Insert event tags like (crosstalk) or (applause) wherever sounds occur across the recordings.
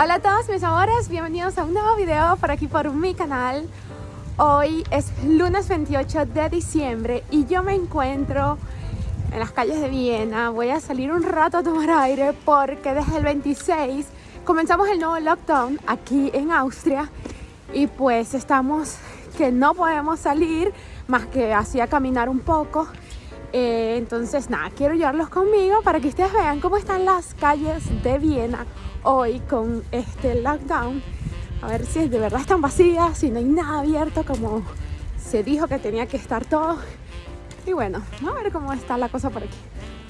Hola a todos mis amores, bienvenidos a un nuevo video por aquí por mi canal. Hoy es lunes 28 de diciembre y yo me encuentro en las calles de Viena. Voy a salir un rato a tomar aire porque desde el 26 comenzamos el nuevo lockdown aquí en Austria Y pues estamos que no podemos salir más que así a caminar un poco. Eh, entonces nada, quiero llevarlos conmigo para que ustedes vean cómo están las calles de Viena hoy con este lockdown. A ver si de verdad están vacías, si no hay nada abierto como se dijo que tenía que estar todo. Y bueno, a ver cómo está la cosa por aquí.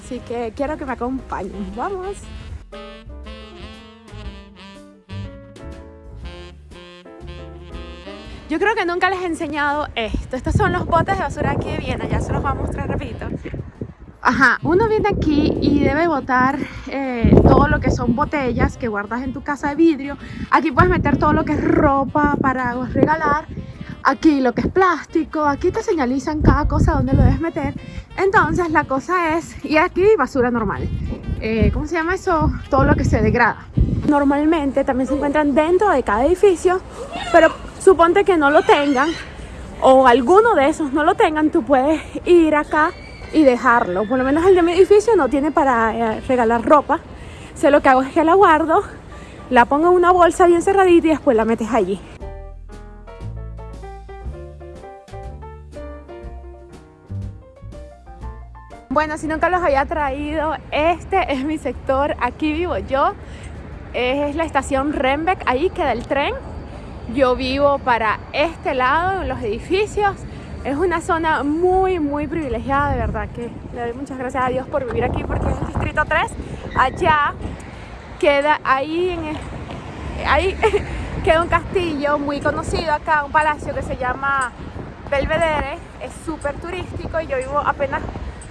Así que quiero que me acompañen. ¡Vamos! Yo creo que nunca les he enseñado esto. Estos son los botes de basura aquí de Viena. Ya se los voy a mostrar rapidito. Ajá, uno viene aquí y debe botar eh, todo lo que son botellas que guardas en tu casa de vidrio. Aquí puedes meter todo lo que es ropa para regalar. Aquí lo que es plástico. Aquí te señalizan cada cosa donde lo debes meter. Entonces la cosa es... Y aquí basura normal. Eh, ¿Cómo se llama eso? Todo lo que se degrada. Normalmente también se encuentran dentro de cada edificio. Pero suponte que no lo tengan o alguno de esos no lo tengan, tú puedes ir acá y dejarlo. Por lo menos el de mi edificio no tiene para eh, regalar ropa. Sé lo que hago es que la guardo, la pongo en una bolsa bien cerradita y después la metes allí. Bueno, si nunca los había traído, este es mi sector, aquí vivo yo. Es la estación Rembeck, ahí queda el tren yo vivo para este lado, en los edificios. Es una zona muy, muy privilegiada, de verdad que le doy muchas gracias a Dios por vivir aquí porque es el distrito 3. Allá queda, ahí, en ahí (laughs) queda un castillo muy conocido acá, un palacio que se llama Belvedere. Es súper turístico y yo vivo apenas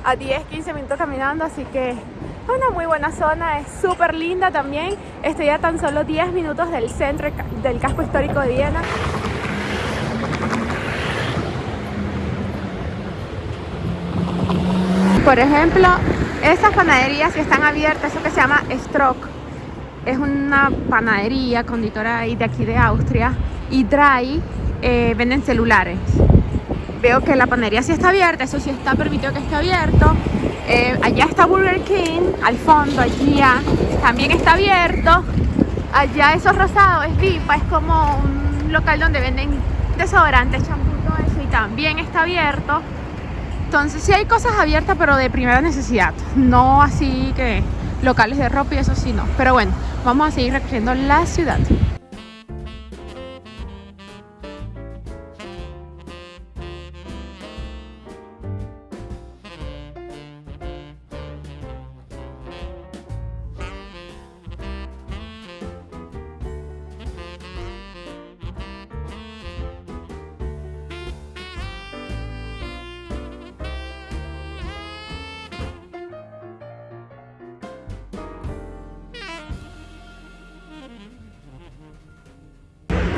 a 10, 15 minutos caminando, así que una muy buena zona, es súper linda también. Estoy a tan solo 10 minutos del centro del casco histórico de Viena. Por ejemplo, estas panaderías que están abiertas, eso que se llama Strock, es una panadería conditora de aquí de Austria y Dry eh, venden celulares. Veo que la panadería sí está abierta, eso sí está permitido que esté abierto eh, allá está Burger King, al fondo, allí también está abierto. Allá esos rosados es Vipa, es como un local donde venden desodorantes, champú, todo eso y también está abierto. Entonces sí hay cosas abiertas pero de primera necesidad, no así que locales de ropa y eso sí no. Pero bueno, vamos a seguir recorriendo la ciudad.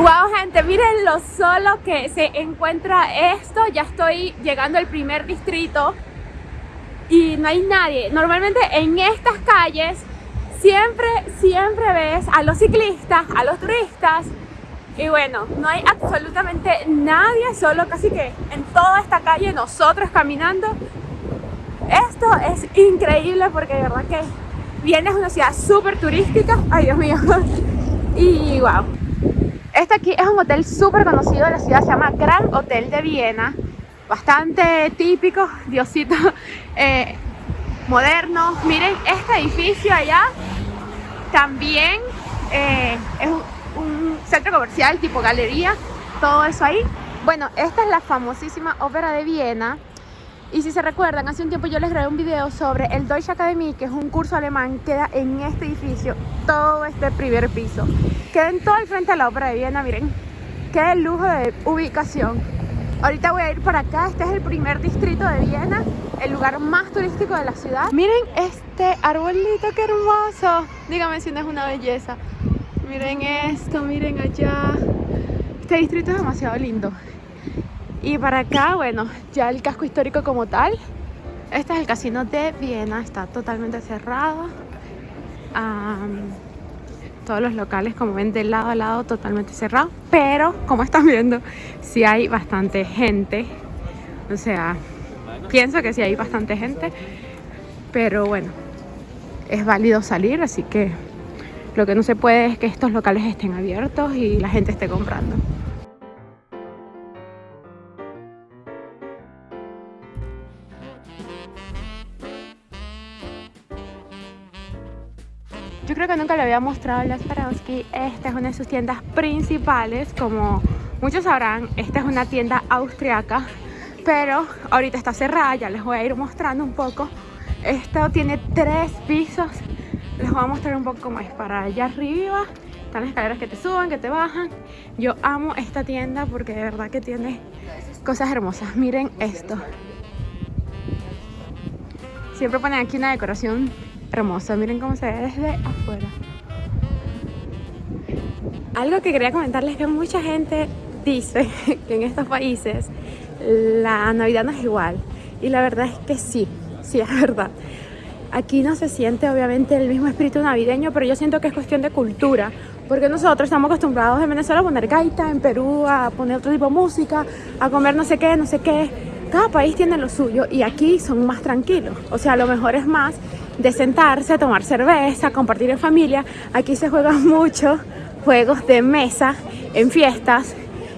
Wow gente, miren lo solo que se encuentra esto. Ya estoy llegando al primer distrito Y no hay nadie. Normalmente en estas calles Siempre, siempre ves a los ciclistas, a los turistas. Y bueno, no hay absolutamente nadie Solo casi que en toda esta calle nosotros caminando. Esto es increíble porque de verdad que Viene es una ciudad súper turística. Ay Dios mío. (laughs) Y wow este aquí es un hotel súper conocido de la ciudad, se llama Gran Hotel de Viena. Bastante típico, diosito, (laughs) eh, moderno. Miren este edificio allá, también eh, es un, centro comercial tipo galería, todo eso ahí. Bueno, esta es la famosísima ópera de Viena. Y si se recuerdan, hace un tiempo yo les grabé un video sobre el Deutsche Academy, que es un curso alemán, queda en este edificio, todo este primer piso. Queda en todo el frente de la ópera de Viena, miren. Qué lujo de ubicación. Ahorita voy a ir para acá, este es el primer distrito de Viena, el lugar más turístico de la ciudad. Miren este arbolito, qué hermoso. Dígame si no es una belleza. Miren esto, miren allá. Este distrito es demasiado lindo. Y para acá, bueno, ya el casco histórico como tal. Este es el casino de Viena, está totalmente cerrado. todos los locales como ven de lado a lado totalmente cerrados. Pero como están viendo, sí hay bastante gente. O sea, pienso que sí hay bastante gente. Pero bueno, es válido salir, así que lo que no se puede es que estos locales estén abiertos y la gente esté comprando. Yo creo que nunca le había mostrado a Swarovski. Esta es una de sus tiendas principales. Como muchos sabrán, esta es una tienda austriaca. Pero ahorita está cerrada, ya les voy a ir mostrando un poco. Esto tiene tres pisos. Les voy a mostrar un poco cómo es para allá arriba. Están las escaleras que te suben, que te bajan. Yo amo esta tienda porque de verdad que tiene cosas hermosas. Miren esto. Siempre ponen aquí una decoración hermosa. Miren cómo se ve desde afuera. Algo que quería comentarles es que mucha gente dice (laughs) que en estos países la Navidad no es igual. Y la verdad es que sí, sí es verdad. Aquí no se siente obviamente el mismo espíritu navideño, pero yo siento que es cuestión de cultura. Porque nosotros estamos acostumbrados en Venezuela a poner gaita, en Perú a poner otro tipo de música, a comer no sé qué, no sé qué. Cada país tiene lo suyo y aquí son más tranquilos. O sea, lo mejor es más de sentarse, tomar cerveza, compartir en familia. Aquí se juegan (laughs) mucho juegos de mesa en fiestas,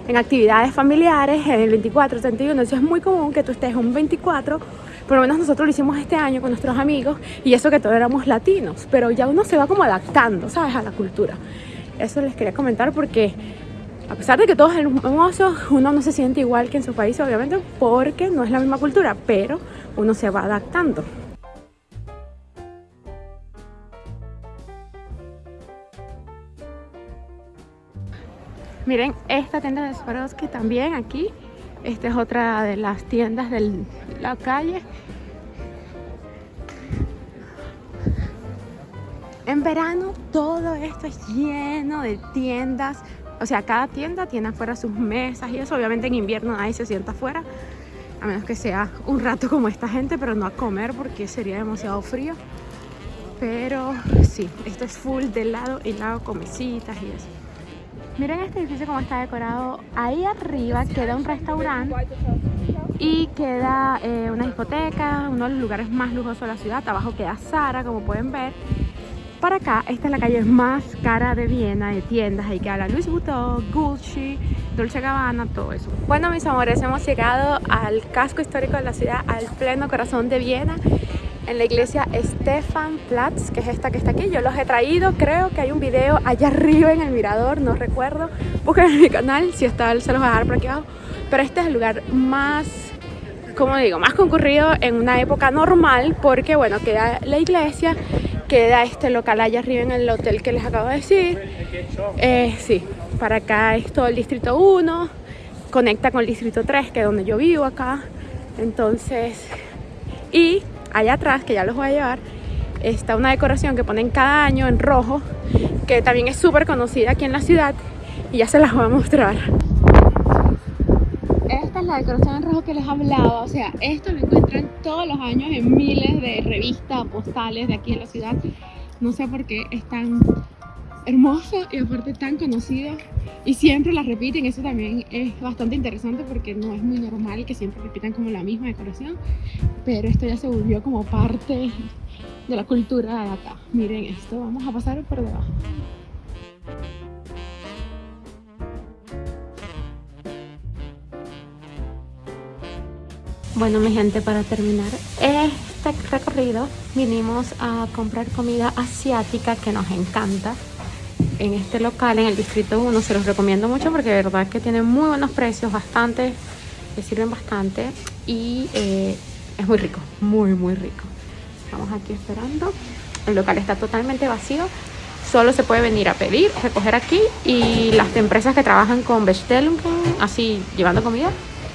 en actividades familiares, en el 24, 31. Entonces es muy común que tú estés un 24, por lo menos nosotros lo hicimos este año con nuestros amigos y eso que todos éramos latinos, pero ya uno se va como adaptando, ¿sabes? A la cultura. Eso les quería comentar porque a pesar de que todos son hermosos, uno no se siente igual que en su país, obviamente, porque no es la misma cultura, pero uno se va adaptando. Miren, esta tienda de Swarovski también aquí. Esta es otra de las tiendas de la calle. En verano todo esto es lleno de tiendas. O sea, cada tienda tiene afuera sus mesas y eso. Obviamente en invierno nadie se sienta afuera. A menos que sea un rato como esta gente, pero no a comer porque sería demasiado frío. Pero sí, esto es full de lado y lado con mesitas y eso. Miren este edificio como está decorado. Ahí arriba queda un restaurante y queda eh, una discoteca, uno de los lugares más lujosos de la ciudad. Abajo queda Sara, como pueden ver. Para acá, esta es la calle más cara de Viena, de tiendas. Ahí queda la Louis Vuitton, Gucci, Dolce Gabbana, todo eso. Bueno, mis amores, hemos llegado al casco histórico de la ciudad, al pleno corazón de Viena en la iglesia Platz, que es esta que está aquí. Yo los he traído, creo que hay un video allá arriba en el mirador, no recuerdo. Busquen en mi canal, si está, se los voy a dejar por aquí abajo. Pero este es el lugar más, como digo, más concurrido en una época normal, porque bueno, queda la iglesia, queda este local allá arriba en el hotel que les acabo de decir. Eh, sí, para acá es todo el distrito 1, conecta con el distrito 3, que es donde yo vivo acá. Entonces, y allá atrás, que ya los voy a llevar, está una decoración que ponen cada año en rojo, que también es súper conocida aquí en la ciudad y ya se las voy a mostrar. Esta es la decoración en rojo que les hablaba, o sea, esto lo encuentran todos los años en miles de revistas, postales de aquí en la ciudad. No sé por qué es tan hermosa y aparte tan conocida y siempre la repiten, eso también es bastante interesante porque no es muy normal que siempre repitan como la misma decoración, pero esto ya se volvió como parte de la cultura de acá. Miren esto, vamos a pasar por debajo. Bueno mi gente, para terminar este recorrido vinimos a comprar comida asiática que nos encanta en este local, en el Distrito 1. Se los recomiendo mucho porque de verdad que tienen muy buenos precios, bastante, le sirven bastante y eh, es muy rico, muy muy rico. Estamos aquí esperando. El local está totalmente vacío. Solo se puede venir a pedir, recoger aquí y las empresas que trabajan con Bestellung, así llevando comida,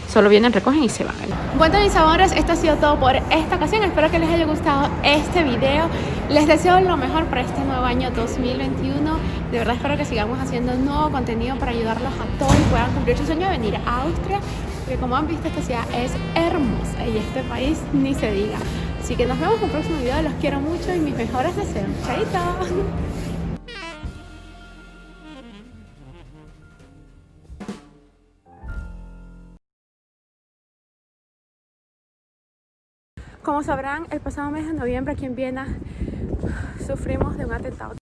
solo vienen, recogen y se van. Bueno mis amores, esto ha sido todo por esta ocasión. Espero que les haya gustado este video. Les deseo lo mejor para este nuevo año 2021. De verdad espero que sigamos haciendo nuevo contenido para ayudarlos a todos y puedan cumplir su sueño de venir a Austria. Porque como han visto esta ciudad es hermosa y este país ni se diga. Así que nos vemos en un próximo video. Los quiero mucho y mis mejores deseos. Chaito. Como sabrán, el pasado mes de noviembre aquí en Viena sufrimos de un atentado